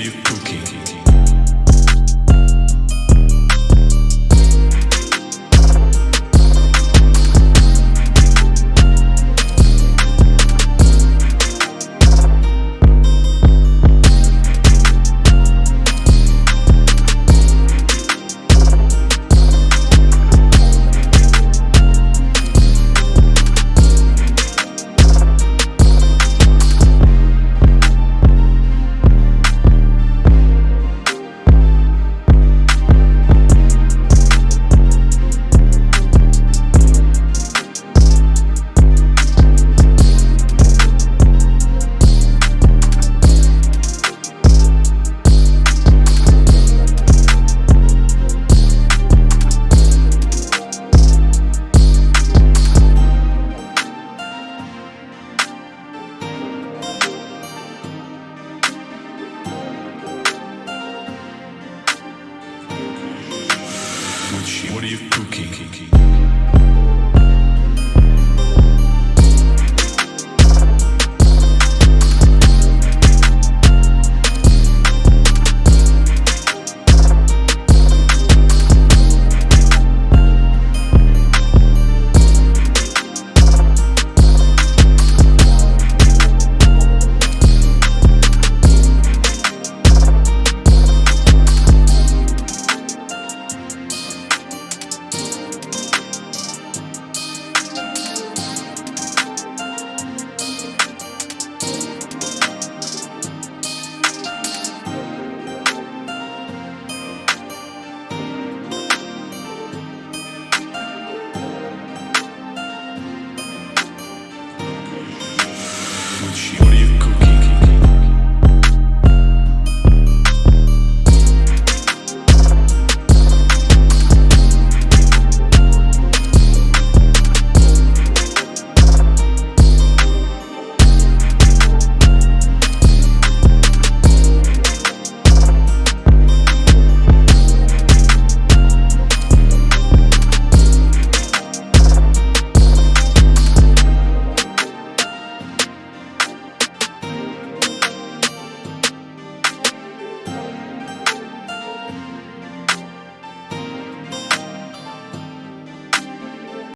you. What are you cooking? Gucci.